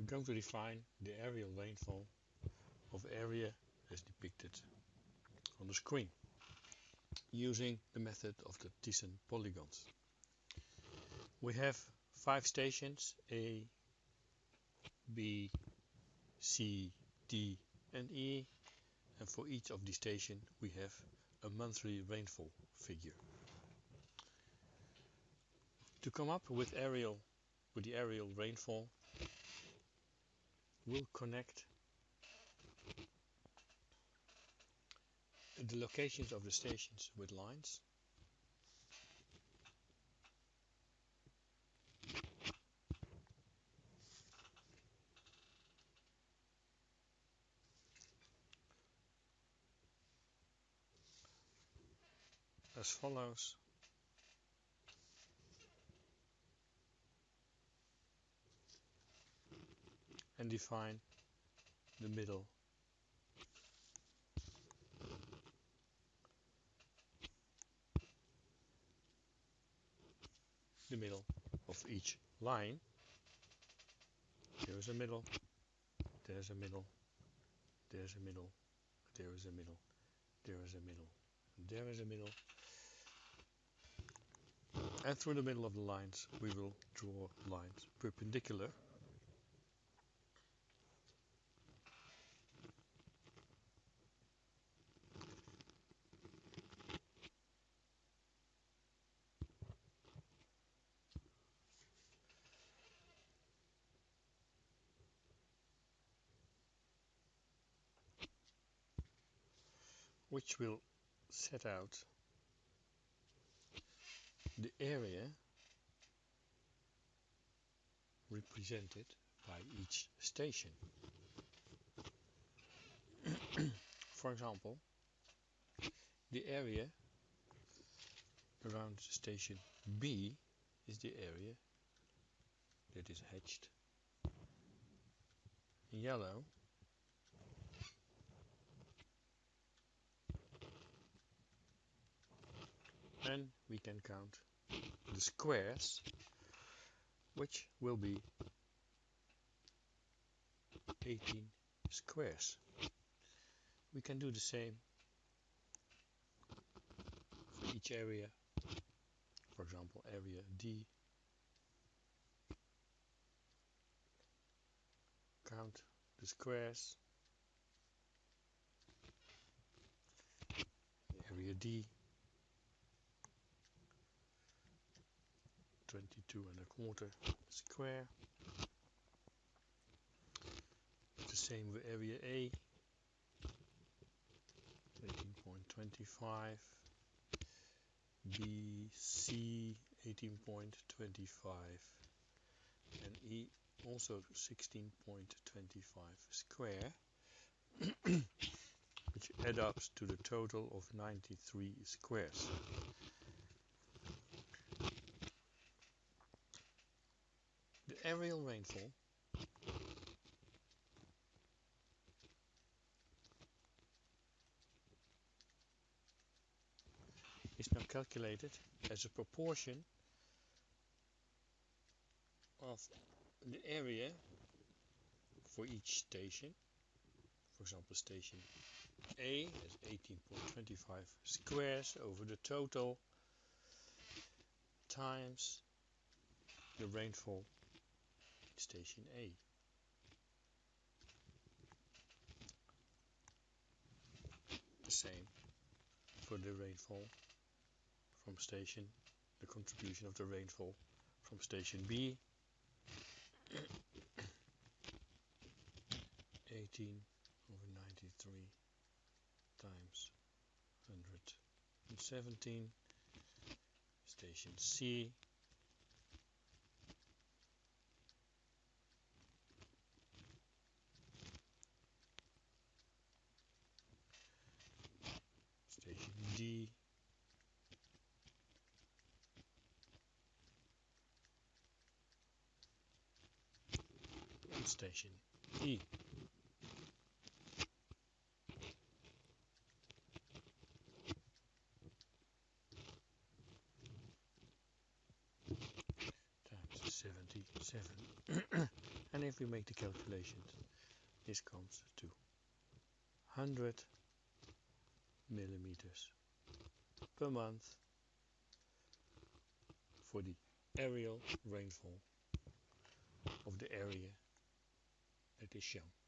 we're going to define the areal rainfall of area as depicted on the screen using the method of the Thiessen polygons. We have five stations A, B, C, D and E and for each of these stations we have a monthly rainfall figure. To come up with aerial with the areal rainfall we'll connect the locations of the stations with lines. As follows and define the middle. The middle of each line. There's a middle there's a middle there's a middle there is a middle there is a middle there is a middle. And through the middle of the lines we will draw lines perpendicular which will set out the area represented by each station. For example, the area around station B is the area that is hatched in yellow and we can count the squares which will be 18 squares. We can do the same for each area for example area D. Count the squares. Area D 22 and a quarter square. The same with area A, 18.25, B, C, 18.25, and E also 16.25 square, which adds up to the total of 93 squares. Areal rainfall. Is now calculated as a proportion of the area for each station. For example station A has 18.25 squares over the total times the rainfall station A. The same for the rainfall from station, the contribution of the rainfall from station B. 18 over 93 times 117 station C D and station E. times 77 and if we make the calculations this comes to 100 millimeters per month for the areal rainfall of the area that is shown.